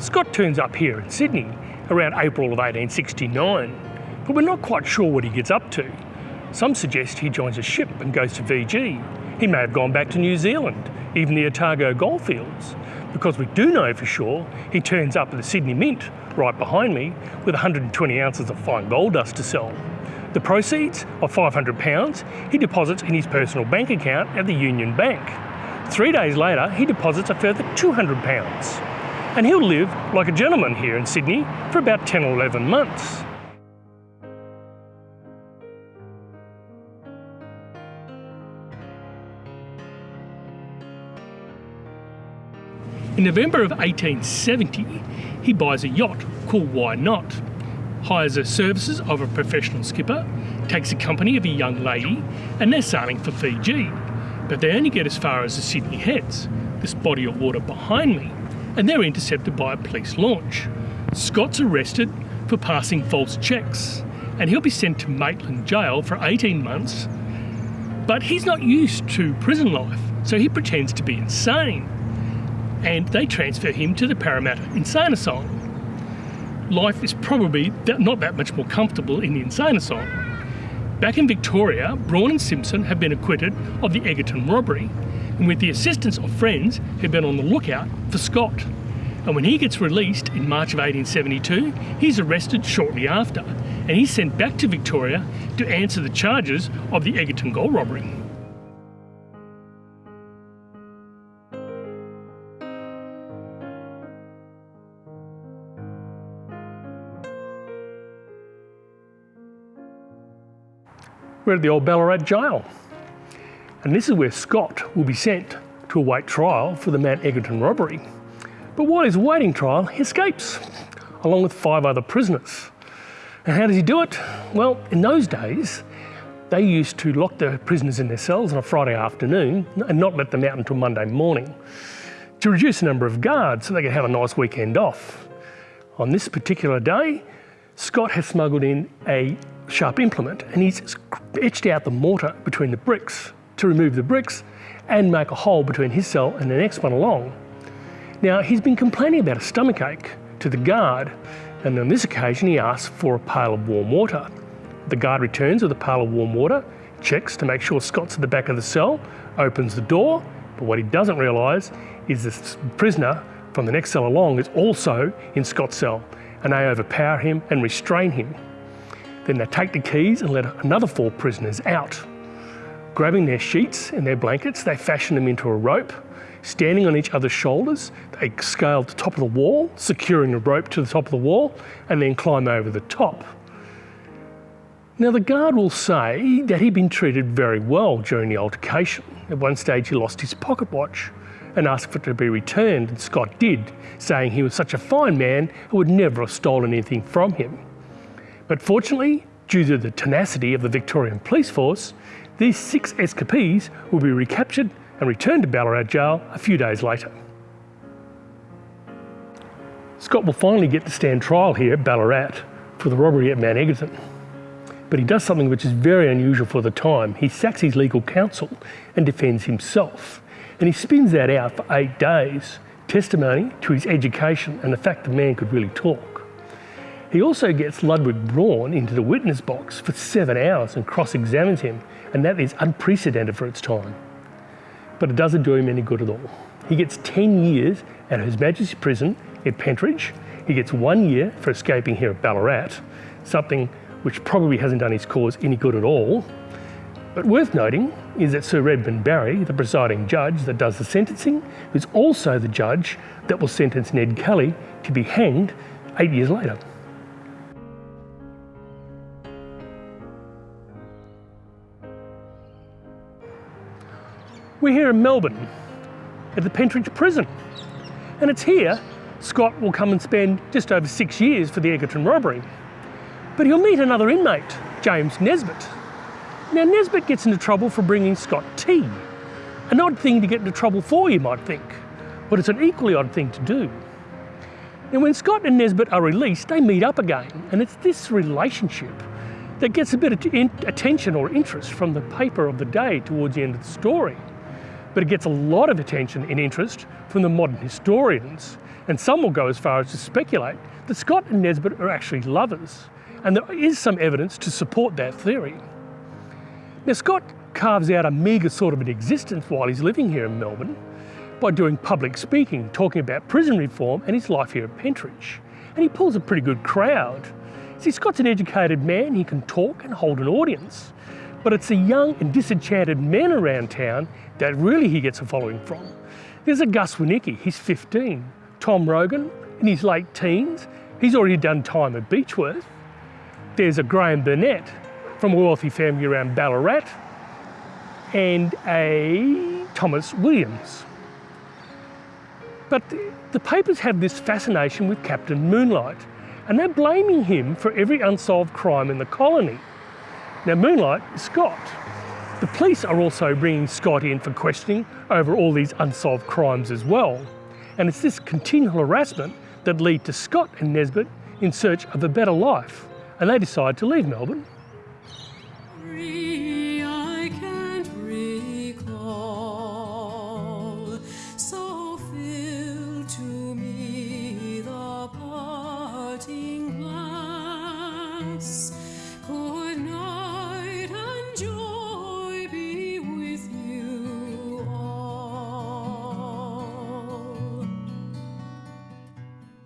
Scott turns up here in Sydney around April of 1869, but we're not quite sure what he gets up to. Some suggest he joins a ship and goes to Fiji. He may have gone back to New Zealand, even the Otago goldfields, because we do know for sure he turns up at the Sydney Mint, right behind me, with 120 ounces of fine gold dust to sell. The proceeds of £500 he deposits in his personal bank account at the Union Bank. Three days later, he deposits a further £200 and he'll live like a gentleman here in Sydney for about 10 or 11 months. In November of 1870, he buys a yacht called Why Not, hires the services of a professional skipper, takes a company of a young lady, and they're sailing for Fiji. But they only get as far as the Sydney Heads, this body of water behind me, and they're intercepted by a police launch. Scott's arrested for passing false checks, and he'll be sent to Maitland Jail for 18 months. But he's not used to prison life, so he pretends to be insane, and they transfer him to the Parramatta Insane Asylum. Life is probably not that much more comfortable in the insane asylum. Back in Victoria, Braun and Simpson have been acquitted of the Egerton robbery, and with the assistance of friends who've been on the lookout for Scott. And when he gets released in March of 1872, he's arrested shortly after, and he's sent back to Victoria to answer the charges of the Egerton gold robbery. We're at the old Ballarat jail. And this is where Scott will be sent to await trial for the Mount Egerton robbery. But while he's awaiting trial, he escapes, along with five other prisoners. And how does he do it? Well, in those days, they used to lock the prisoners in their cells on a Friday afternoon and not let them out until Monday morning to reduce the number of guards so they could have a nice weekend off. On this particular day, Scott has smuggled in a sharp implement and he's etched out the mortar between the bricks to remove the bricks and make a hole between his cell and the next one along. Now, he's been complaining about a stomachache to the guard, and on this occasion he asks for a pail of warm water. The guard returns with a pail of warm water, checks to make sure Scott's at the back of the cell, opens the door, but what he doesn't realise is this prisoner from the next cell along is also in Scott's cell, and they overpower him and restrain him. Then they take the keys and let another four prisoners out. Grabbing their sheets and their blankets, they fashion them into a rope. Standing on each other's shoulders, they scale the top of the wall, securing the rope to the top of the wall, and then climb over the top. Now, the guard will say that he'd been treated very well during the altercation. At one stage, he lost his pocket watch and asked for it to be returned, and Scott did, saying he was such a fine man who would never have stolen anything from him. But fortunately, due to the tenacity of the Victorian Police Force, these six escapees will be recaptured and returned to Ballarat Jail a few days later. Scott will finally get to stand trial here at Ballarat for the robbery at Mount Egerton. But he does something which is very unusual for the time. He sacks his legal counsel and defends himself. And he spins that out for eight days, testimony to his education and the fact the man could really talk. He also gets Ludwig Braun into the witness box for seven hours and cross-examines him, and that is unprecedented for its time. But it doesn't do him any good at all. He gets 10 years at His Majesty's Prison at Pentridge. He gets one year for escaping here at Ballarat, something which probably hasn't done his cause any good at all. But worth noting is that Sir Redmond Barry, the presiding judge that does the sentencing, is also the judge that will sentence Ned Kelly to be hanged eight years later. We're here in Melbourne at the Pentridge Prison. And it's here Scott will come and spend just over six years for the Egerton robbery. But he'll meet another inmate, James Nesbitt. Now Nesbitt gets into trouble for bringing Scott tea. An odd thing to get into trouble for, you might think, but it's an equally odd thing to do. Now when Scott and Nesbitt are released, they meet up again, and it's this relationship that gets a bit of attention or interest from the paper of the day towards the end of the story but it gets a lot of attention and interest from the modern historians. And some will go as far as to speculate that Scott and Nesbitt are actually lovers, and there is some evidence to support that theory. Now, Scott carves out a meagre sort of an existence while he's living here in Melbourne by doing public speaking, talking about prison reform and his life here at Pentridge. And he pulls a pretty good crowd. See, Scott's an educated man, he can talk and hold an audience. But it's the young and disenchanted men around town that really he gets a following from. There's a Gus Wernicke, he's 15. Tom Rogan, in his late teens, he's already done time at Beechworth. There's a Graham Burnett from a wealthy family around Ballarat, and a Thomas Williams. But the papers have this fascination with Captain Moonlight, and they're blaming him for every unsolved crime in the colony. Now, Moonlight Scott. The police are also bringing Scott in for questioning over all these unsolved crimes as well. And it's this continual harassment that lead to Scott and Nesbitt in search of a better life, and they decide to leave Melbourne